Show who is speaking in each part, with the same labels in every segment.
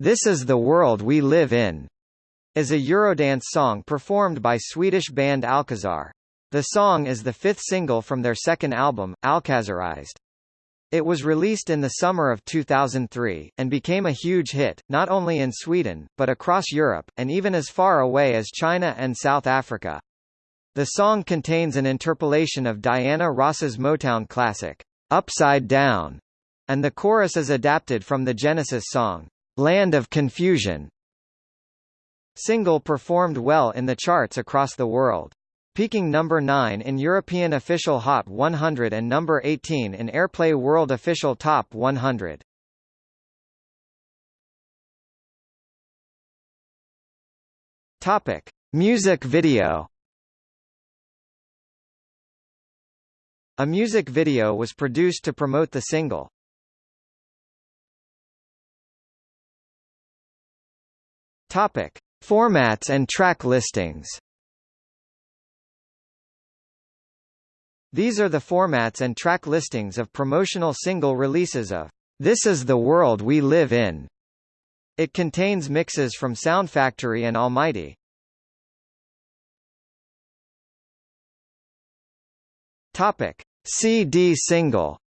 Speaker 1: This is the world we live in, is a Eurodance song performed by Swedish band Alcazar. The song is the fifth single from their second album, Alcazarized. It was released in the summer of 2003, and became a huge hit, not only in Sweden, but across Europe, and even as far away as China and South Africa. The song contains an interpolation of Diana Ross's Motown classic, Upside Down, and the chorus is adapted from the Genesis song, Land of Confusion. Single performed well in the charts across the world peaking number 9 in European Official Hot 100 and number 18 in Airplay World Official Top 100. Topic: Music video. A music video was produced to promote the single. Topic: Formats and track listings. These are the formats and track listings of promotional single releases of This Is the World We Live In. It contains mixes from Sound Factory and Almighty. Topic: CD single.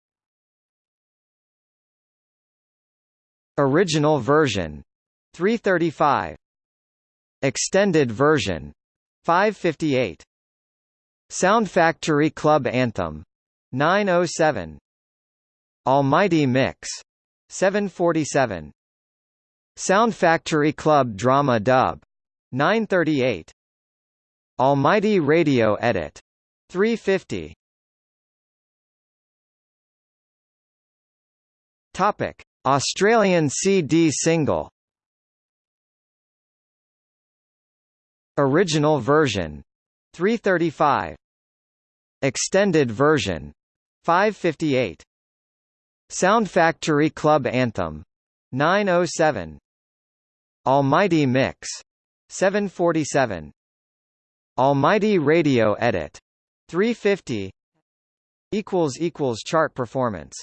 Speaker 1: Original version 335 Extended version. 558 Sound Factory Club Anthem. 907 Almighty Mix. 747 Sound Factory Club Drama Dub. 938 Almighty Radio Edit. 350 Topic. Australian CD single Original version. 335 Extended version. 558 Sound Factory Club Anthem. 907 Almighty Mix. 747 Almighty Radio Edit. 350 equals equals chart performance